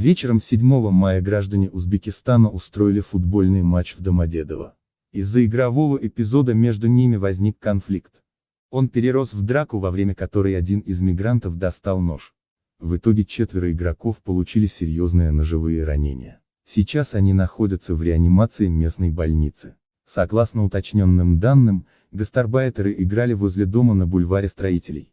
Вечером 7 мая граждане Узбекистана устроили футбольный матч в Домодедово. Из-за игрового эпизода между ними возник конфликт. Он перерос в драку, во время которой один из мигрантов достал нож. В итоге четверо игроков получили серьезные ножевые ранения. Сейчас они находятся в реанимации местной больницы. Согласно уточненным данным, гастарбайтеры играли возле дома на бульваре строителей.